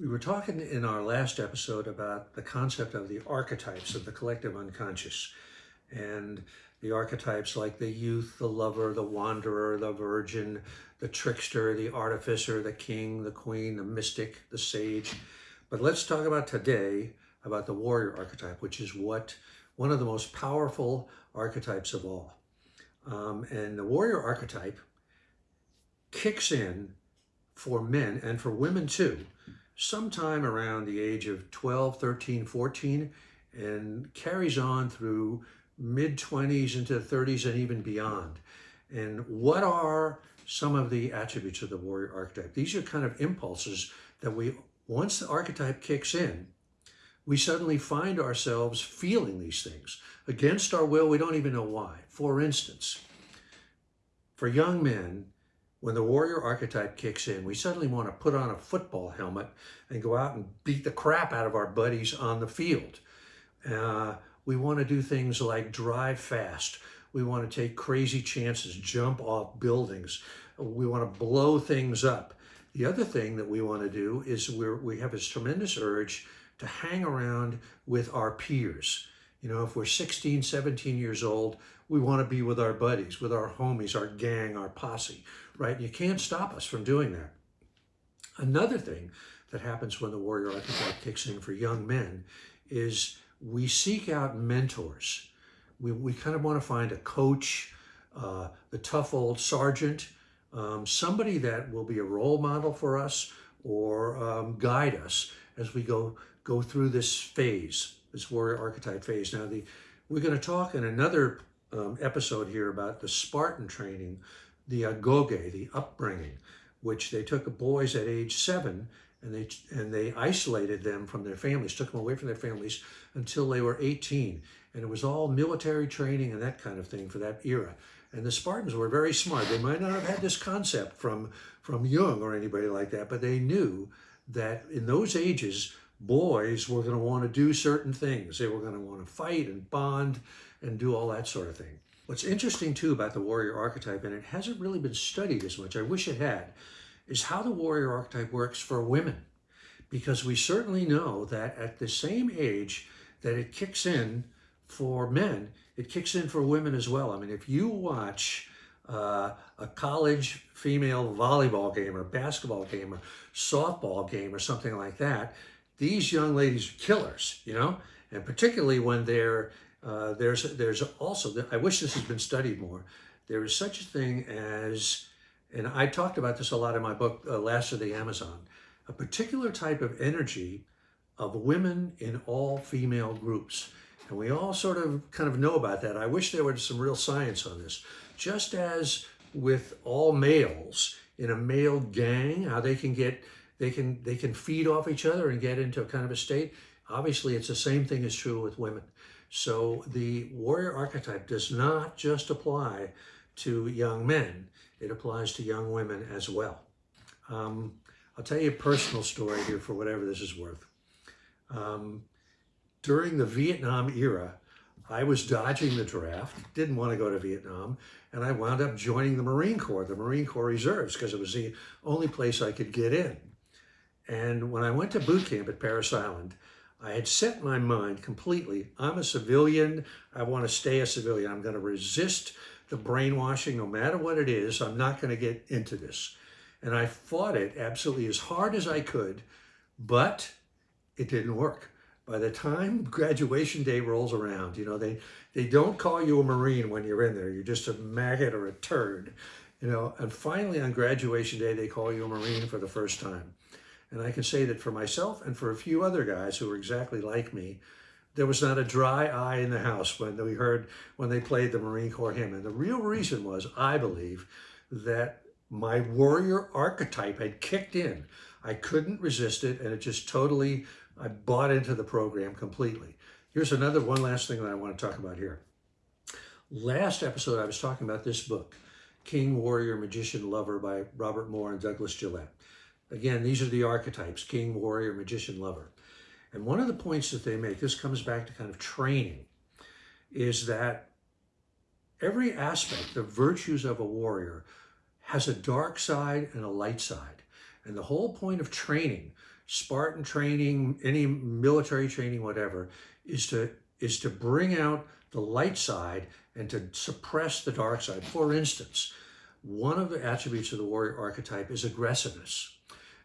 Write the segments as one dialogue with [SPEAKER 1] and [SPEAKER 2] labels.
[SPEAKER 1] We were talking in our last episode about the concept of the archetypes of the collective unconscious and the archetypes like the youth, the lover, the wanderer, the virgin, the trickster, the artificer, the king, the queen, the mystic, the sage. But let's talk about today about the warrior archetype, which is what one of the most powerful archetypes of all. Um, and the warrior archetype kicks in for men and for women too sometime around the age of 12, 13, 14, and carries on through mid 20s into 30s and even beyond. And what are some of the attributes of the warrior archetype? These are kind of impulses that we, once the archetype kicks in, we suddenly find ourselves feeling these things. Against our will, we don't even know why. For instance, for young men, when the warrior archetype kicks in, we suddenly want to put on a football helmet and go out and beat the crap out of our buddies on the field. Uh, we want to do things like drive fast. We want to take crazy chances, jump off buildings. We want to blow things up. The other thing that we want to do is we we have this tremendous urge to hang around with our peers. You know, if we're 16, 17 years old, we want to be with our buddies, with our homies, our gang, our posse, right? You can't stop us from doing that. Another thing that happens when the warrior archetype kicks in for young men is we seek out mentors. We, we kind of want to find a coach, uh, the tough old sergeant, um, somebody that will be a role model for us or um, guide us as we go go through this phase, this warrior archetype phase. Now, the we're going to talk in another um, episode here about the Spartan training, the agoge, the upbringing, which they took boys at age seven and they and they isolated them from their families, took them away from their families until they were 18. And it was all military training and that kind of thing for that era. And the Spartans were very smart. They might not have had this concept from, from Jung or anybody like that, but they knew that in those ages, boys were going to want to do certain things. They were going to want to fight and bond and do all that sort of thing. What's interesting too about the warrior archetype, and it hasn't really been studied as much, I wish it had, is how the warrior archetype works for women. Because we certainly know that at the same age that it kicks in for men, it kicks in for women as well. I mean, if you watch uh, a college female volleyball game or basketball game or softball game or something like that, these young ladies are killers, you know? And particularly when they're, uh, there's, there's also, I wish this has been studied more, there is such a thing as and I talked about this a lot in my book, uh, Last of the Amazon, a particular type of energy of women in all female groups. And we all sort of kind of know about that. I wish there was some real science on this. Just as with all males in a male gang, how they can get, they can, they can feed off each other and get into a kind of a state. Obviously, it's the same thing is true with women. So the warrior archetype does not just apply to young men. It applies to young women as well. Um, I'll tell you a personal story here for whatever this is worth. Um, during the Vietnam era, I was dodging the draft, didn't want to go to Vietnam, and I wound up joining the Marine Corps, the Marine Corps Reserves, because it was the only place I could get in. And when I went to boot camp at Parris Island, I had set my mind completely, I'm a civilian, I want to stay a civilian, I'm going to resist the brainwashing, no matter what it is, I'm not going to get into this. And I fought it absolutely as hard as I could, but it didn't work. By the time graduation day rolls around, you know, they, they don't call you a Marine when you're in there. You're just a maggot or a turd, you know. And finally on graduation day, they call you a Marine for the first time. And I can say that for myself and for a few other guys who were exactly like me, there was not a dry eye in the house when we heard when they played the Marine Corps hymn. And the real reason was, I believe, that my warrior archetype had kicked in. I couldn't resist it, and it just totally, I bought into the program completely. Here's another one last thing that I want to talk about here. Last episode, I was talking about this book, King, Warrior, Magician, Lover by Robert Moore and Douglas Gillette. Again, these are the archetypes, King, Warrior, Magician, Lover. And one of the points that they make, this comes back to kind of training, is that every aspect of virtues of a warrior has a dark side and a light side. And the whole point of training Spartan training, any military training, whatever, is to is to bring out the light side and to suppress the dark side. For instance, one of the attributes of the warrior archetype is aggressiveness.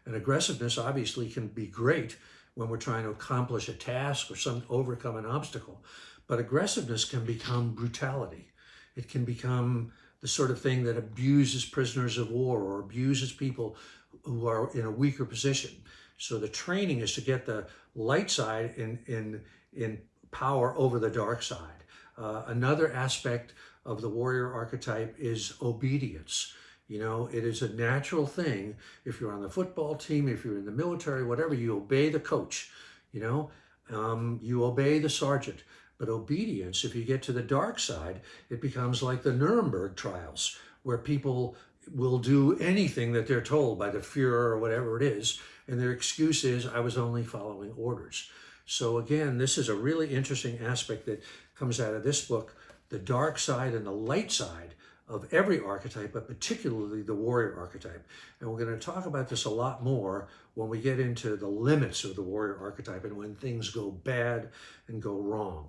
[SPEAKER 1] And aggressiveness obviously can be great when we're trying to accomplish a task or some overcome an obstacle. But aggressiveness can become brutality. It can become the sort of thing that abuses prisoners of war or abuses people who are in a weaker position. So the training is to get the light side in, in, in power over the dark side. Uh, another aspect of the warrior archetype is obedience. You know, it is a natural thing. If you're on the football team, if you're in the military, whatever, you obey the coach. You know, um, you obey the sergeant. But obedience, if you get to the dark side, it becomes like the Nuremberg trials, where people will do anything that they're told by the Fuhrer or whatever it is, and their excuse is, I was only following orders. So again, this is a really interesting aspect that comes out of this book, the dark side and the light side of every archetype, but particularly the warrior archetype. And we're going to talk about this a lot more when we get into the limits of the warrior archetype and when things go bad and go wrong.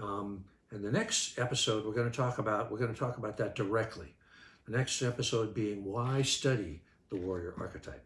[SPEAKER 1] Um, and the next episode we're going to talk about, we're going to talk about that directly. The next episode being why study the warrior archetype.